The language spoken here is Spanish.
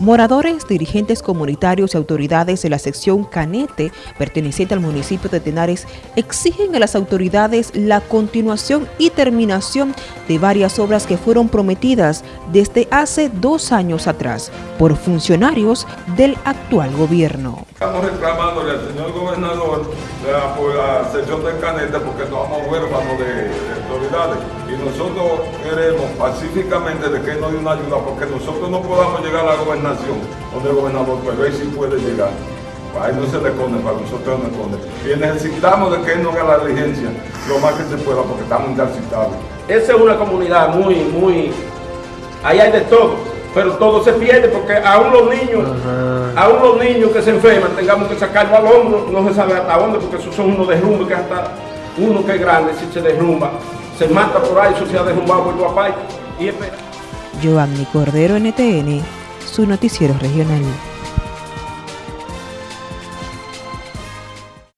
Moradores, dirigentes comunitarios y autoridades de la sección Canete, perteneciente al municipio de Tenares, exigen a las autoridades la continuación y terminación de varias obras que fueron prometidas desde hace dos años atrás por funcionarios del actual gobierno. Estamos reclamándole al señor gobernador por la sección de Canete porque no vamos huérfanos de, de autoridades y nosotros queremos pacíficamente de que nos dé una ayuda porque nosotros no podamos llegar a la gobernación donde el gobernador, pero ahí sí puede llegar. Ahí no se le esconde, para nosotros no esconde. Y necesitamos de que él no haga la diligencia lo más que se pueda, porque estamos incarcitados. Esa es una comunidad muy, muy... Ahí hay de todo, pero todo se pierde porque aún los niños, aún los niños que se enferman, tengamos que sacarlo al hombro, no se sabe hasta dónde, porque esos son unos derrumbes que hasta uno que es grande, si se derrumba, se mata por ahí, eso se ha derrumbado, vuelvo a y espera. Giovanni Cordero, NTN, su noticiero regional.